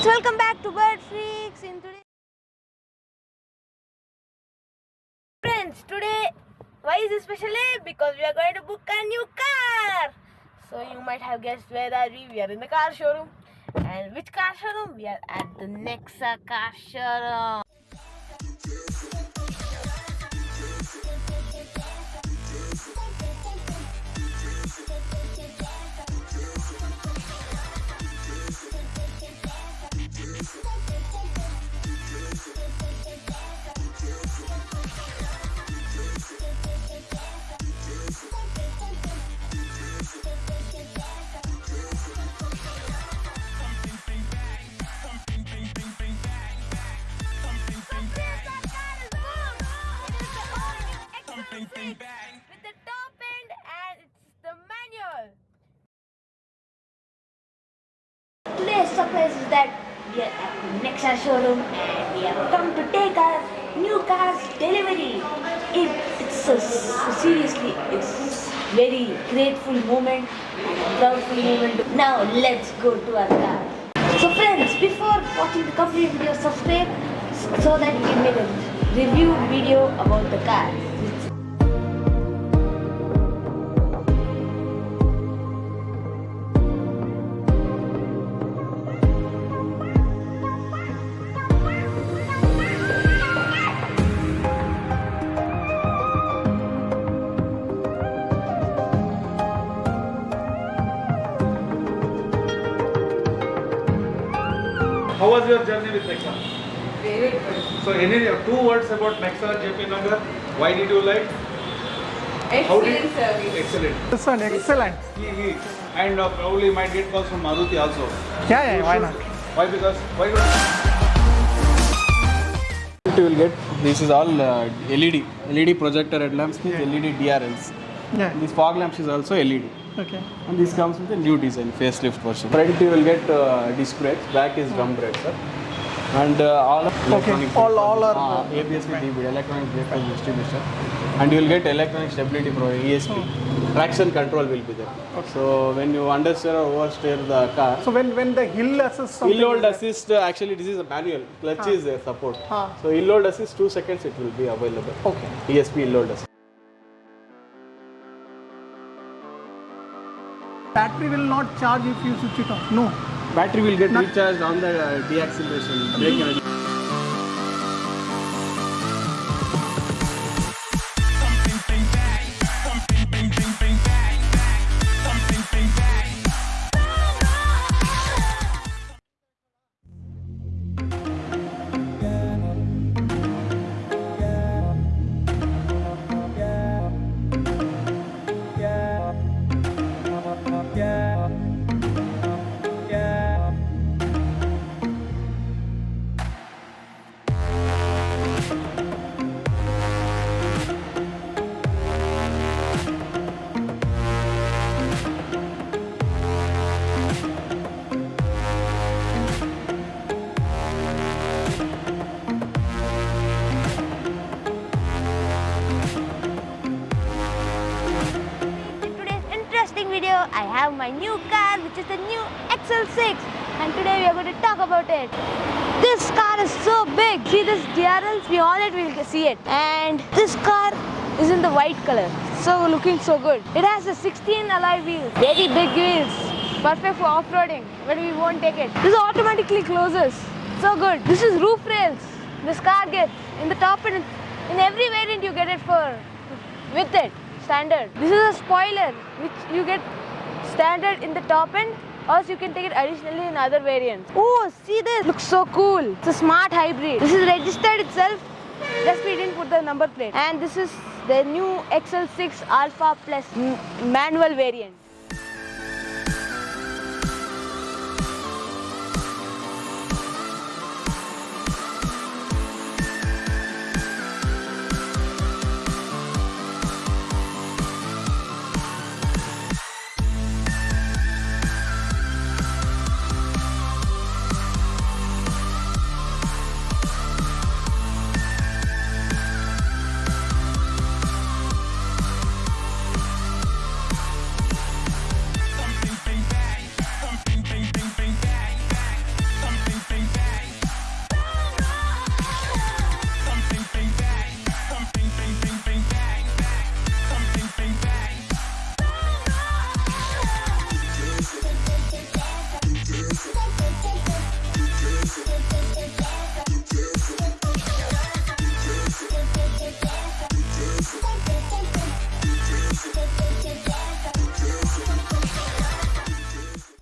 friends, welcome back to Bird Freaks. In today, friends, today why is it special day? Because we are going to book a new car. So you might have guessed where are we? We are in the car showroom. And which car showroom? We are at the Nexa car showroom. That we are at the Nexa showroom and we have come to take our new car's delivery. It, it's a, seriously, it's very grateful moment and moment. Now let's go to our car. So friends, before watching the complete video, subscribe so that we make a review video about the car. How was your journey with Nexa? Very good. So, any two words about Nexa JP Nagar? Why did you like? How did- Excellent service. Excellent. This one, excellent. He, he. And uh, probably you might get calls from Maruti also. Yeah, yeah, why not? Why? Because why not? You will get this is all uh, LED LED projector headlamps with LED DRLs. Yeah. This fog lamps is also LED. Okay. And this comes with a new design facelift version. Front you will get uh, disc brakes, back is drum brakes, sir. And uh, all of electronic all- all are, uh, uh, ABS with EBD, electronic brake and distribution. And you will get electronic stability pro ESP. Traction control will be there. So when you understeer or oversteer the car, So when when the hill assist something hill hold assist uh, actually this is a manual. Clutch is a support. Ah. So hill hold assist two seconds it will be available. Okay. ESP hill hold assist. Battery will not charge if you switch it off. No. Battery will get Not- recharged on the uh, deacceleration have my new car, which is the new XL6, and today we are going to talk about it. This car is so big. See this DRLs, all it will see it. And this car is in the white color, so looking so good. It has a 16 alloy wheels, very big wheels, perfect for off-roading, but we won't take it. This automatically closes, so good. This is roof rails. This car gets in the top and in every variant you get it for with it standard. This is a spoiler which you get standard in the top end or you can take it additionally in other variants. Oh, see this, looks so cool. It's a smart hybrid. This is registered itself, just we didn't put the number plate. And this is the new XL6 Alpha Plus manual variant.